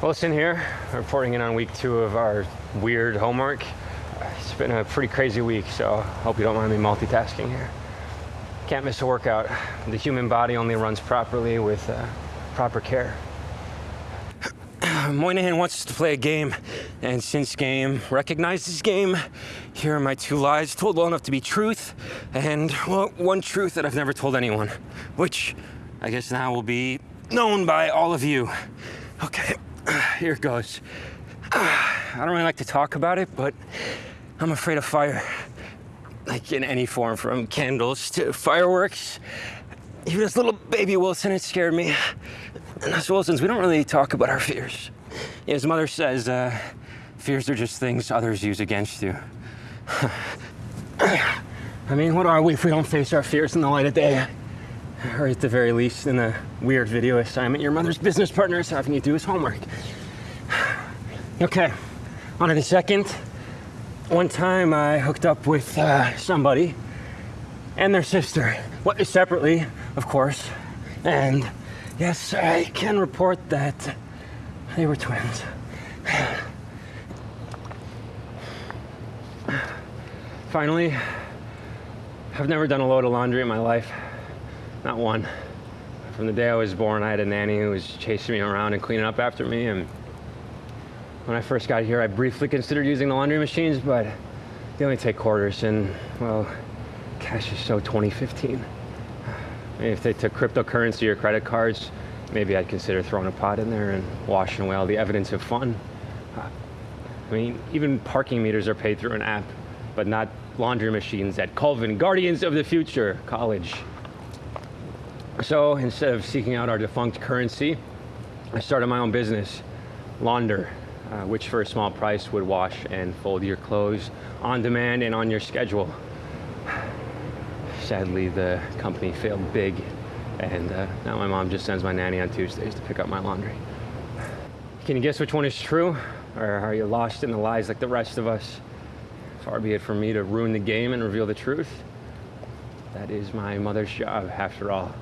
Wilson here, reporting in on week two of our weird homework. It's been a pretty crazy week, so hope you don't mind me multitasking here. Can't miss a workout. The human body only runs properly with uh, proper care. Moynihan wants us to play a game, and since game recognizes game, here are my two lies, told well enough to be truth, and well, one truth that I've never told anyone, which I guess now will be known by all of you. Okay, here goes. I don't really like to talk about it, but I'm afraid of fire. Like in any form, from candles to fireworks. Even this little baby Wilson, it scared me. And us Wilsons, we don't really talk about our fears. His mother says, uh, fears are just things others use against you. I mean, what are we if we don't face our fears in the light of day? Or at the very least, in a weird video assignment your mother's business partner is having you do his homework. Okay, on to the second. One time I hooked up with uh, somebody and their sister. What, separately, of course. And yes, I can report that they were twins. Finally, I've never done a load of laundry in my life. Not one. From the day I was born, I had a nanny who was chasing me around and cleaning up after me. And when I first got here, I briefly considered using the laundry machines, but they only take quarters. And, well, cash is so 2015. Maybe if they took cryptocurrency or credit cards, maybe I'd consider throwing a pot in there and washing away all the evidence of fun. I mean, even parking meters are paid through an app, but not laundry machines at Colvin, Guardians of the Future College. So instead of seeking out our defunct currency, I started my own business, Launder, uh, which for a small price would wash and fold your clothes on demand and on your schedule. Sadly, the company failed big, and uh, now my mom just sends my nanny on Tuesdays to pick up my laundry. Can you guess which one is true? Or are you lost in the lies like the rest of us? Far be it from me to ruin the game and reveal the truth. That is my mother's job, after all.